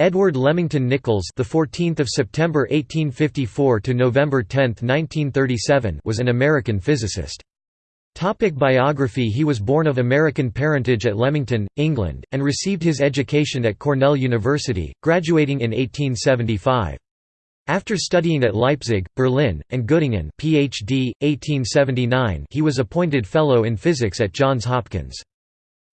Edward Leamington Nichols, the 14th of September 1854 to November 10, 1937, was an American physicist. Topic biography He was born of American parentage at Leamington, England, and received his education at Cornell University, graduating in 1875. After studying at Leipzig, Berlin, and Göttingen PhD, 1879 he was appointed Fellow in Physics at Johns Hopkins.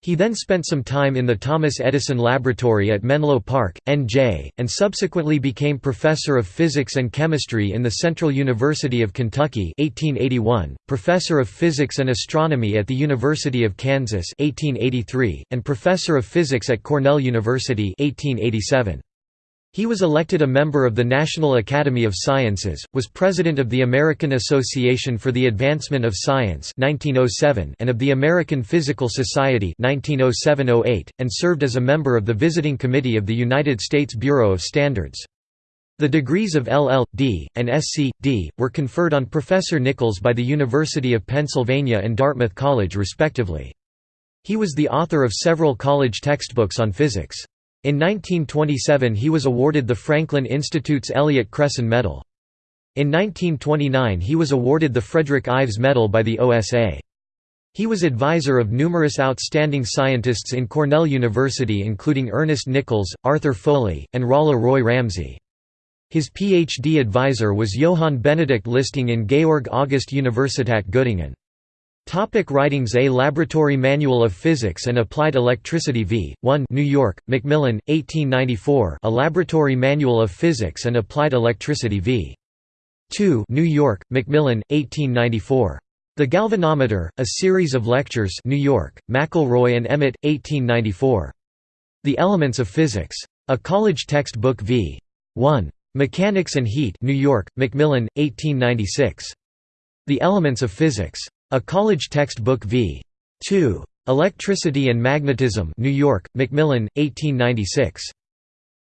He then spent some time in the Thomas Edison Laboratory at Menlo Park, NJ, and subsequently became Professor of Physics and Chemistry in the Central University of Kentucky 1881, Professor of Physics and Astronomy at the University of Kansas 1883, and Professor of Physics at Cornell University 1887. He was elected a member of the National Academy of Sciences, was president of the American Association for the Advancement of Science 1907 and of the American Physical Society 1907–08, and served as a member of the Visiting Committee of the United States Bureau of Standards. The degrees of LL.D. and Sc.D. were conferred on Professor Nichols by the University of Pennsylvania and Dartmouth College respectively. He was the author of several college textbooks on physics. In 1927 he was awarded the Franklin Institute's Elliott Cresson Medal. In 1929 he was awarded the Frederick Ives Medal by the OSA. He was advisor of numerous outstanding scientists in Cornell University including Ernest Nichols, Arthur Foley, and Rolla Roy Ramsey. His PhD advisor was Johann Benedict Listing in Georg August Universität Göttingen. Topic writings A Laboratory Manual of Physics and Applied Electricity v. 1 New York, Macmillan, 1894 A Laboratory Manual of Physics and Applied Electricity v. 2 New York, Macmillan, 1894. The Galvanometer, A Series of Lectures New York, McElroy and Emmett, 1894. The Elements of Physics. A College Textbook v. 1. Mechanics and Heat New York, Macmillan, 1896. The Elements of Physics. A College Textbook v. 2. Electricity and Magnetism New York, Macmillan, 1896.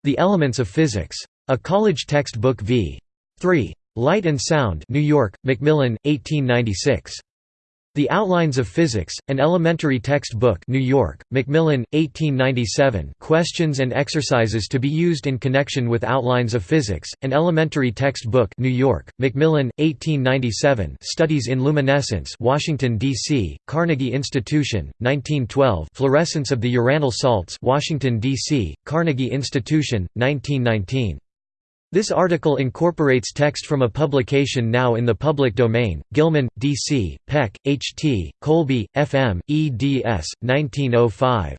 The Elements of Physics. A College Textbook v. 3. Light and Sound New York, Macmillan, 1896. The Outlines of Physics, an elementary textbook New York, Macmillan, 1897 Questions and exercises to be used in connection with Outlines of Physics, an elementary textbook New York, Macmillan, 1897 Studies in Luminescence Washington, D.C., Carnegie Institution, 1912 Fluorescence of the Uranyl salts Washington, D.C., Carnegie Institution, 1919 this article incorporates text from a publication now in the public domain, Gilman, D.C., Peck, H. T., Colby, F. M., eds. 1905.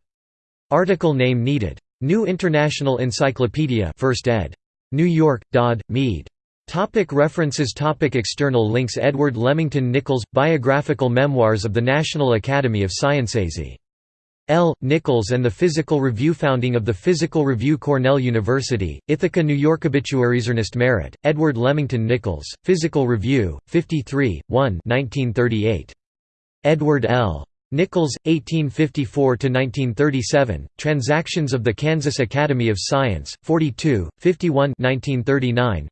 Article name needed. New International Encyclopedia 1st ed. New York, Dodd, Mead. Topic references Topic External links Edward Leamington Nichols – Biographical Memoirs of the National Academy of Sciences L. Nichols and the Physical Review Founding of the Physical Review Cornell University, Ithaca New York Obituaries Ernest Merritt, Edward Leamington Nichols, Physical Review, 53, 1 1938. Edward L. Nichols, 1854–1937, Transactions of the Kansas Academy of Science, 42, 51 1939,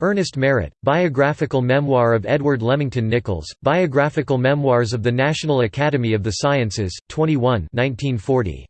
Ernest Merritt, Biographical Memoir of Edward Leamington Nichols, Biographical Memoirs of the National Academy of the Sciences, 21 1940.